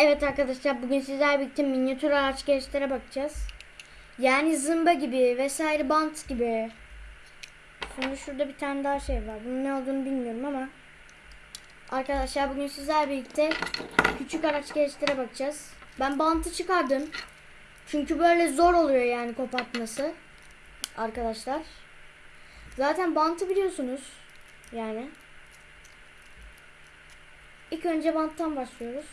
Evet arkadaşlar bugün sizlerle birlikte minyatür araç gereçlere bakacağız. Yani zımba gibi vesaire bant gibi. Şimdi şurada bir tane daha şey var. Bunun ne olduğunu bilmiyorum ama. Arkadaşlar bugün sizlerle birlikte küçük araç gereçlere bakacağız. Ben bantı çıkardım. Çünkü böyle zor oluyor yani kopartması. Arkadaşlar. Zaten bantı biliyorsunuz. Yani. İlk önce banttan başlıyoruz.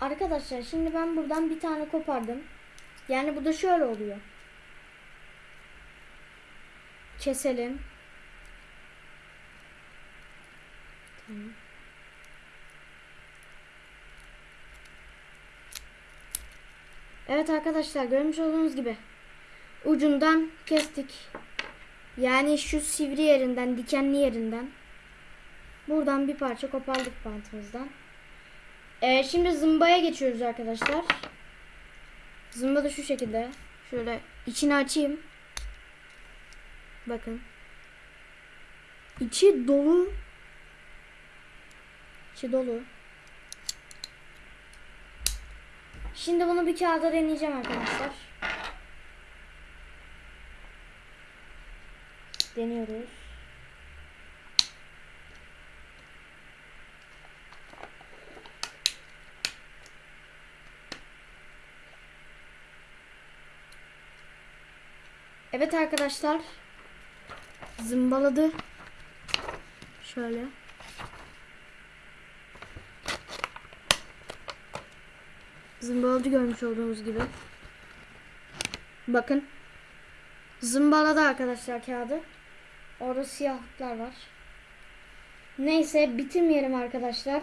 Arkadaşlar şimdi ben buradan bir tane kopardım. Yani bu da şöyle oluyor. Keselim. Tamam. Evet arkadaşlar görmüş olduğunuz gibi ucundan kestik. Yani şu sivri yerinden, dikenli yerinden. Buradan bir parça kopardık bantımızdan. Ee, şimdi zımbaya geçiyoruz arkadaşlar. Zımba da şu şekilde. Şöyle içini açayım. Bakın. İçi dolu. İçi dolu. Şimdi bunu bir kağıda deneyeceğim arkadaşlar. Deniyoruz. Evet arkadaşlar. Zımbaladı. Şöyle. Zımbaladı görmüş olduğunuz gibi. Bakın. Zımbaladı arkadaşlar kağıdı. Orada siyahlıklar var. Neyse bitirmeyelim arkadaşlar.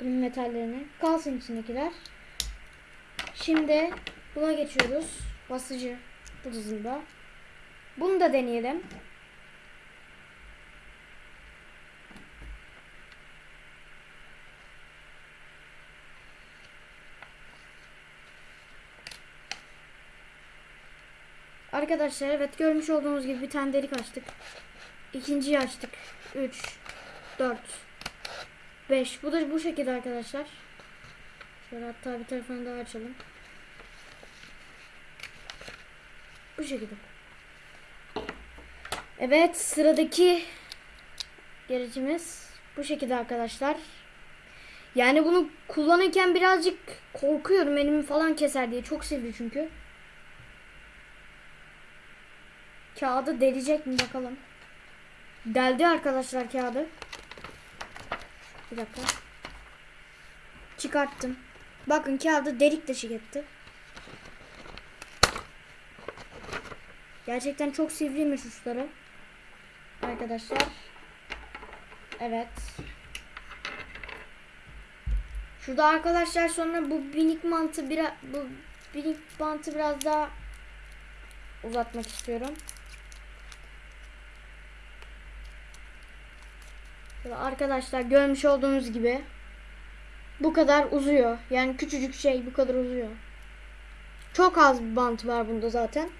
Bunun metallerini. Kalsın içindekiler. Şimdi buna geçiyoruz. Basıcı. Dizinde. Bunu da deneyelim. Arkadaşlar evet görmüş olduğunuz gibi bir tane delik açtık. İkinciyi açtık. 3 4 5 Bu da bu şekilde arkadaşlar. Şöyle hatta bir tarafını daha açalım. Bu şekilde. Evet sıradaki gerecimiz bu şekilde arkadaşlar. Yani bunu kullanırken birazcık korkuyorum elimi falan keser diye. Çok sivri çünkü. Kağıdı delecek mi bakalım. Deldi arkadaşlar kağıdı. Bir dakika. Çıkarttım. Bakın kağıdı delik deşik etti. Gerçekten çok sivriymiş uçları. Arkadaşlar. Evet. Şurada arkadaşlar sonra bu binik mantı biraz bu binik bantı biraz daha uzatmak istiyorum. Şöyle arkadaşlar görmüş olduğunuz gibi bu kadar uzuyor. Yani küçücük şey bu kadar uzuyor. Çok az bir bant var bunda zaten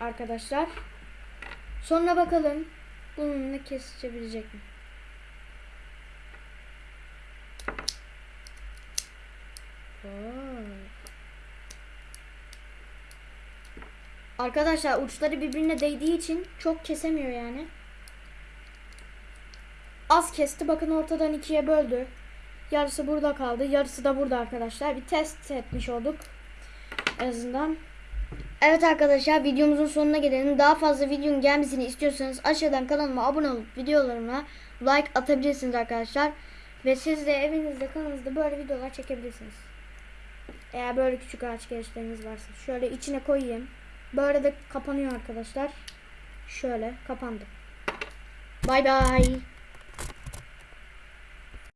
arkadaşlar. Sonra bakalım bununla kesişebilecek mi? Arkadaşlar uçları birbirine değdiği için çok kesemiyor yani. Az kesti. Bakın ortadan ikiye böldü. Yarısı burada kaldı. Yarısı da burada arkadaşlar. Bir test etmiş olduk. En azından. Evet arkadaşlar videomuzun sonuna gelelim. Daha fazla videonun gelmesini istiyorsanız aşağıdan kanalıma abone olup videolarıma like atabilirsiniz arkadaşlar. Ve siz de evinizde kanalınızda böyle videolar çekebilirsiniz. Eğer böyle küçük ağaç gelişleriniz varsa. Şöyle içine koyayım. Böyle de kapanıyor arkadaşlar. Şöyle kapandı. Bay bay.